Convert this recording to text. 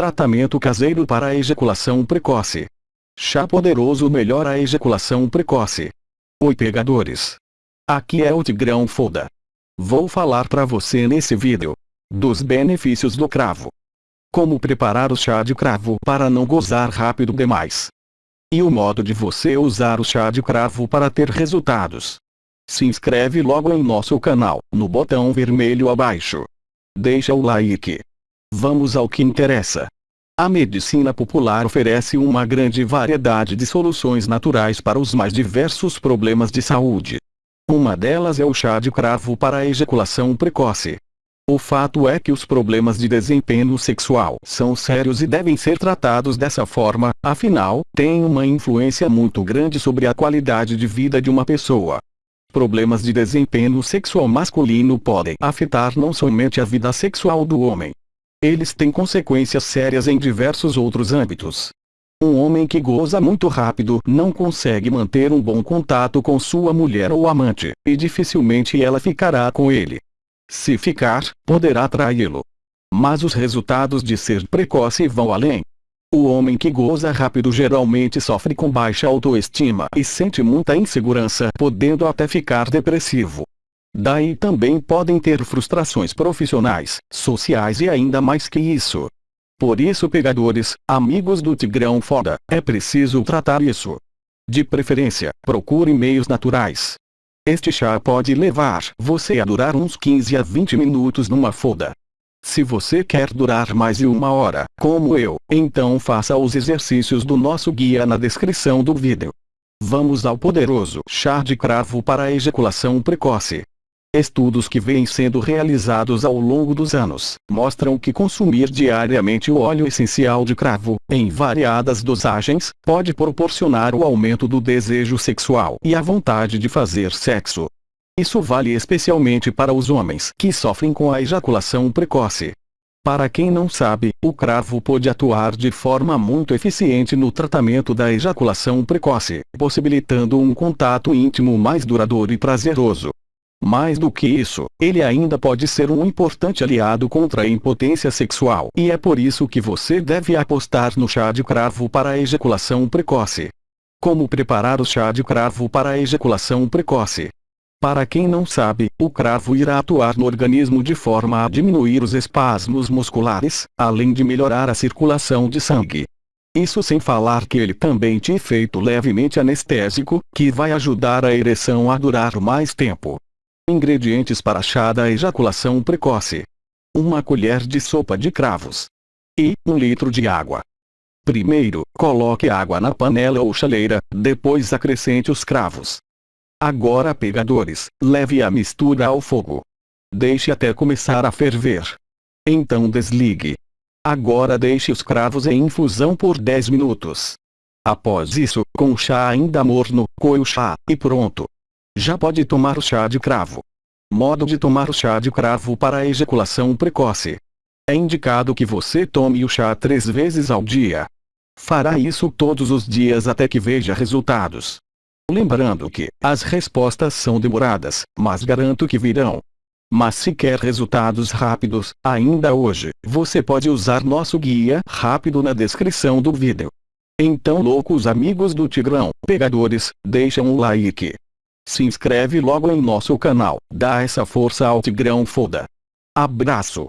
Tratamento caseiro para a ejaculação precoce. Chá poderoso melhora a ejaculação precoce. Oi pegadores. Aqui é o Tigrão Foda. Vou falar para você nesse vídeo dos benefícios do cravo. Como preparar o chá de cravo para não gozar rápido demais. E o modo de você usar o chá de cravo para ter resultados. Se inscreve logo em nosso canal, no botão vermelho abaixo. Deixa o like. Vamos ao que interessa. A medicina popular oferece uma grande variedade de soluções naturais para os mais diversos problemas de saúde. Uma delas é o chá de cravo para a ejaculação precoce. O fato é que os problemas de desempenho sexual são sérios e devem ser tratados dessa forma, afinal, tem uma influência muito grande sobre a qualidade de vida de uma pessoa. Problemas de desempenho sexual masculino podem afetar não somente a vida sexual do homem, eles têm consequências sérias em diversos outros âmbitos. Um homem que goza muito rápido não consegue manter um bom contato com sua mulher ou amante, e dificilmente ela ficará com ele. Se ficar, poderá traí-lo. Mas os resultados de ser precoce vão além. O homem que goza rápido geralmente sofre com baixa autoestima e sente muita insegurança, podendo até ficar depressivo. Daí também podem ter frustrações profissionais, sociais e ainda mais que isso. Por isso pegadores, amigos do Tigrão Foda, é preciso tratar isso. De preferência, procure meios naturais. Este chá pode levar você a durar uns 15 a 20 minutos numa foda. Se você quer durar mais de uma hora, como eu, então faça os exercícios do nosso guia na descrição do vídeo. Vamos ao poderoso chá de cravo para ejaculação precoce. Estudos que vêm sendo realizados ao longo dos anos, mostram que consumir diariamente o óleo essencial de cravo, em variadas dosagens, pode proporcionar o aumento do desejo sexual e a vontade de fazer sexo. Isso vale especialmente para os homens que sofrem com a ejaculação precoce. Para quem não sabe, o cravo pode atuar de forma muito eficiente no tratamento da ejaculação precoce, possibilitando um contato íntimo mais duradouro e prazeroso. Mais do que isso, ele ainda pode ser um importante aliado contra a impotência sexual. E é por isso que você deve apostar no chá de cravo para a ejaculação precoce. Como preparar o chá de cravo para a ejaculação precoce? Para quem não sabe, o cravo irá atuar no organismo de forma a diminuir os espasmos musculares, além de melhorar a circulação de sangue. Isso sem falar que ele também tem efeito levemente anestésico, que vai ajudar a ereção a durar mais tempo. Ingredientes para chá da ejaculação precoce. Uma colher de sopa de cravos. E um litro de água. Primeiro, coloque água na panela ou chaleira, depois acrescente os cravos. Agora pegadores, leve a mistura ao fogo. Deixe até começar a ferver. Então desligue. Agora deixe os cravos em infusão por 10 minutos. Após isso, com o chá ainda morno, coe o chá, e pronto. Já pode tomar o chá de cravo. Modo de tomar o chá de cravo para a ejaculação precoce. É indicado que você tome o chá três vezes ao dia. Fará isso todos os dias até que veja resultados. Lembrando que, as respostas são demoradas, mas garanto que virão. Mas se quer resultados rápidos, ainda hoje, você pode usar nosso guia rápido na descrição do vídeo. Então loucos amigos do Tigrão, pegadores, deixa um like. Se inscreve logo em nosso canal, dá essa força ao Tigrão Foda. Abraço!